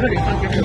这里放进去。